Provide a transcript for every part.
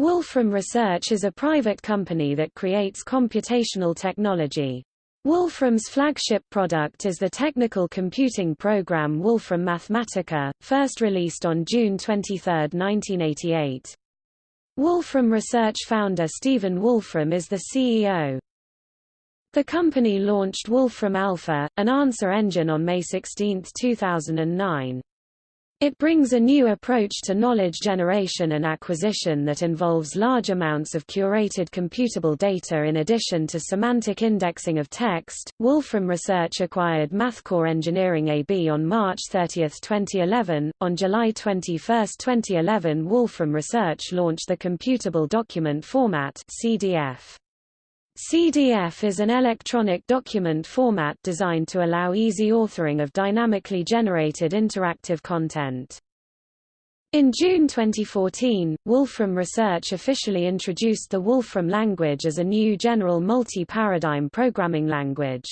Wolfram Research is a private company that creates computational technology. Wolfram's flagship product is the technical computing program Wolfram Mathematica, first released on June 23, 1988. Wolfram Research founder Stephen Wolfram is the CEO. The company launched Wolfram Alpha, an answer engine on May 16, 2009. It brings a new approach to knowledge generation and acquisition that involves large amounts of curated computable data in addition to semantic indexing of text. Wolfram Research acquired MathCore Engineering AB on March 30, 2011. On July 21, 2011, Wolfram Research launched the Computable Document Format (CDF). CDF is an electronic document format designed to allow easy authoring of dynamically generated interactive content. In June 2014, Wolfram Research officially introduced the Wolfram language as a new general multi-paradigm programming language.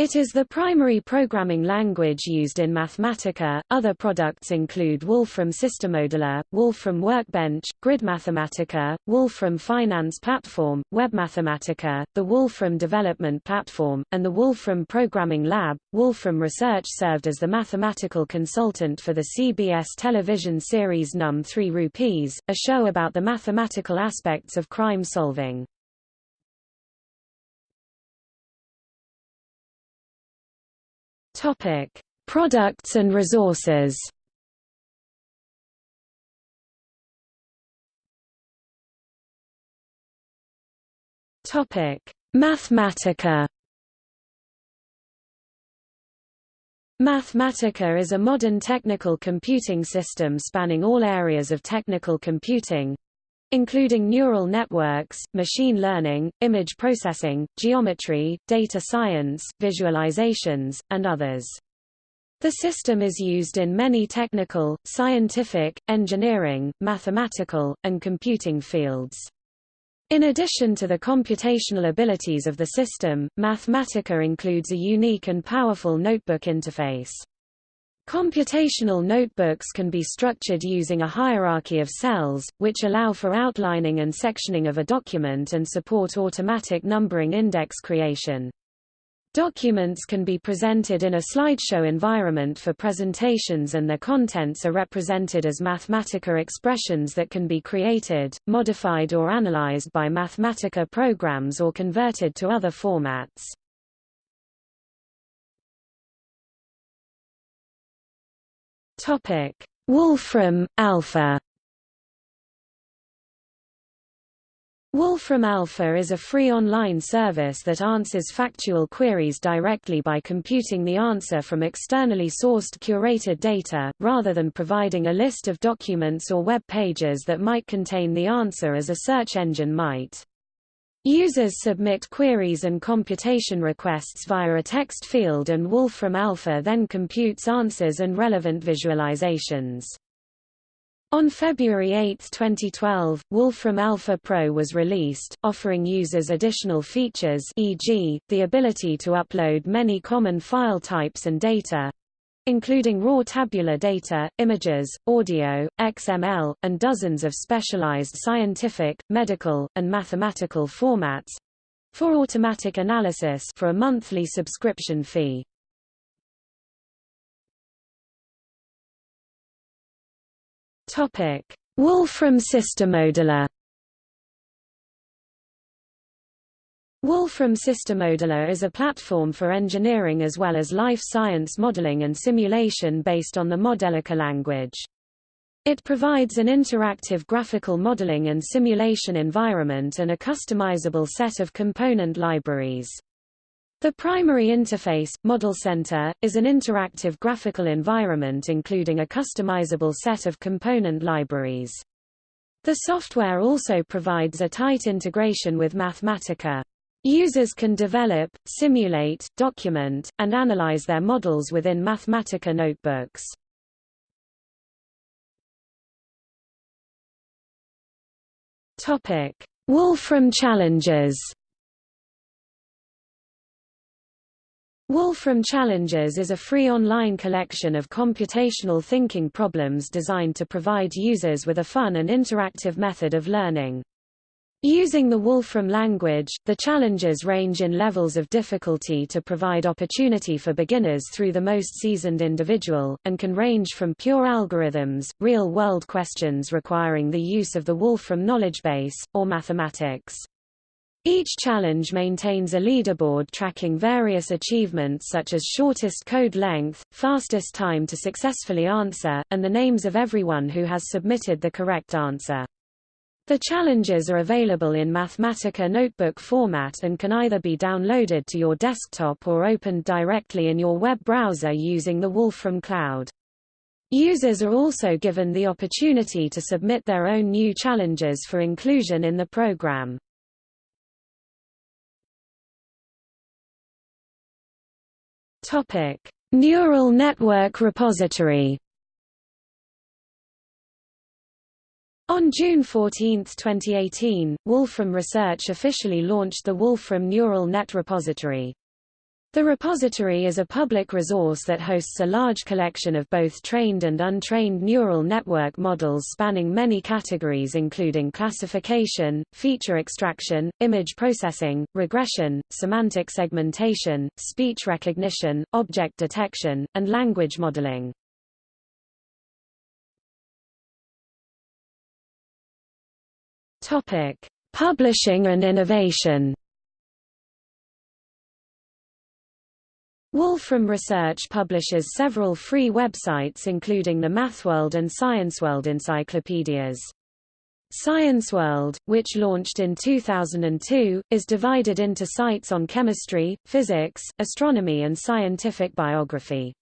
It is the primary programming language used in Mathematica. Other products include Wolfram SystemModeler, Wolfram Workbench, Grid Mathematica, Wolfram Finance Platform, Web Mathematica, the Wolfram Development Platform, and the Wolfram Programming Lab. Wolfram Research served as the mathematical consultant for the CBS television series Numb3rs, a show about the mathematical aspects of crime solving. Topic: Products and resources. Topic: Mathematica. Mathematica is a modern technical computing system spanning all areas of technical computing, including neural networks, machine learning, image processing, geometry, data science, visualizations, and others. The system is used in many technical, scientific, engineering, mathematical, and computing fields. In addition to the computational abilities of the system, Mathematica includes a unique and powerful notebook interface. Computational notebooks can be structured using a hierarchy of cells, which allow for outlining and sectioning of a document and support automatic numbering index creation. Documents can be presented in a slideshow environment for presentations and their contents are represented as Mathematica expressions that can be created, modified or analyzed by Mathematica programs or converted to other formats. Topic: Wolfram Alpha. Wolfram Alpha is a free online service that answers factual queries directly by computing the answer from externally sourced curated data, rather than providing a list of documents or web pages that might contain the answer as a search engine might. Users submit queries and computation requests via a text field and Wolfram Alpha then computes answers and relevant visualizations. On February 8, 2012, Wolfram Alpha Pro was released, offering users additional features e.g., the ability to upload many common file types and data, including raw tabular data, images, audio, XML, and dozens of specialized scientific, medical, and mathematical formats for automatic analysis for a monthly subscription fee. Topic: Wolfram SystemModeler Wolfram SystemModeler is a platform for engineering as well as life science modeling and simulation based on the Modelica language. It provides an interactive graphical modeling and simulation environment and a customizable set of component libraries. The primary interface, Model Center, is an interactive graphical environment including a customizable set of component libraries. The software also provides a tight integration with Mathematica. Users can develop, simulate, document, and analyze their models within Mathematica notebooks. Topic: Wolfram challenges. Wolfram Challenges is a free online collection of computational thinking problems designed to provide users with a fun and interactive method of learning. Using the Wolfram language, the challenges range in levels of difficulty to provide opportunity for beginners through the most seasoned individual, and can range from pure algorithms, real-world questions requiring the use of the Wolfram knowledge base, or mathematics. Each challenge maintains a leaderboard tracking various achievements such as shortest code length, fastest time to successfully answer, and the names of everyone who has submitted the correct answer. The challenges are available in Mathematica notebook format and can either be downloaded to your desktop or opened directly in your web browser using the Wolfram Cloud. Users are also given the opportunity to submit their own new challenges for inclusion in the program. Topic: Neural Network Repository. On June 14, 2018, Wolfram Research officially launched the Wolfram Neural Net Repository. The repository is a public resource that hosts a large collection of both trained and untrained neural network models spanning many categories including classification, feature extraction, image processing, regression, semantic segmentation, speech recognition, object detection, and language modeling. Publishing and innovation Wolfram Research publishes several free websites including the MathWorld and ScienceWorld encyclopedias. ScienceWorld, which launched in 2002, is divided into sites on chemistry, physics, astronomy and scientific biography.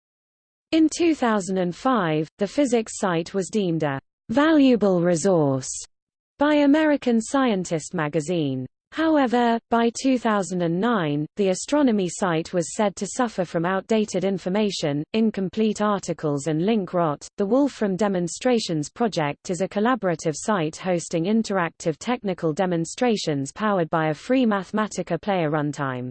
In 2005, the physics site was deemed a valuable resource by American Scientist magazine. However, by 2009, the astronomy site was said to suffer from outdated information, incomplete articles and link rot. The Wolfram Demonstrations Project is a collaborative site hosting interactive technical demonstrations powered by a free Mathematica player runtime.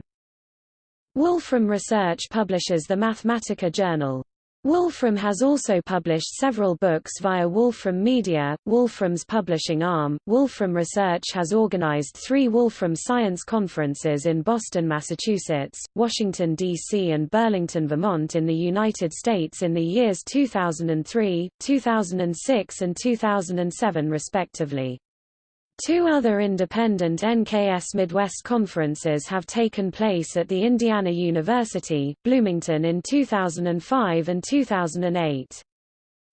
Wolfram Research publishes the Mathematica Journal. Wolfram has also published several books via Wolfram Media, Wolfram's publishing arm. Wolfram Research has organized three Wolfram Science Conferences in Boston, Massachusetts, Washington, D.C. and Burlington, Vermont in the United States in the years 2003, 2006 and 2007 respectively. Two other independent NKS Midwest conferences have taken place at the Indiana University, Bloomington in 2005 and 2008.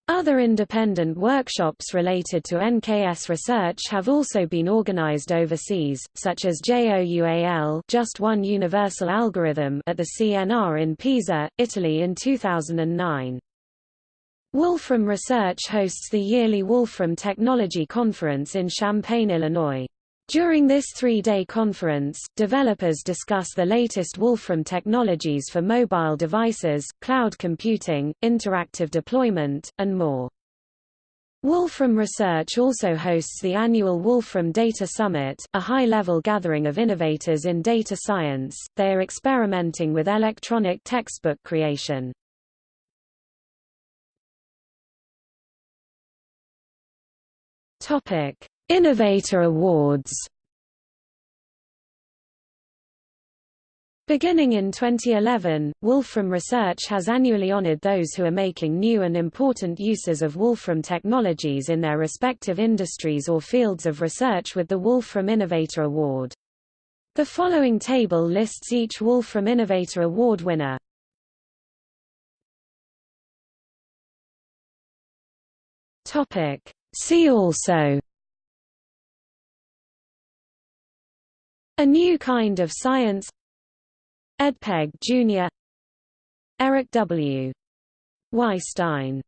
Other independent workshops related to NKS research have also been organized overseas, such as JOUAL Just One Universal Algorithm at the CNR in Pisa, Italy in 2009. Wolfram Research hosts the yearly Wolfram Technology Conference in Champaign, Illinois. During this three-day conference, developers discuss the latest Wolfram technologies for mobile devices, cloud computing, interactive deployment, and more. Wolfram Research also hosts the annual Wolfram Data Summit, a high-level gathering of innovators in data science. They are experimenting with electronic textbook creation. Topic: Innovator Awards. Beginning in 2011, Wolfram Research has annually honored those who are making new and important uses of Wolfram technologies in their respective industries or fields of research with the Wolfram Innovator Award. The following table lists each Wolfram Innovator Award winner. Topic: See also A new kind of science Ed Pegg, Jr. Eric W. Weisstein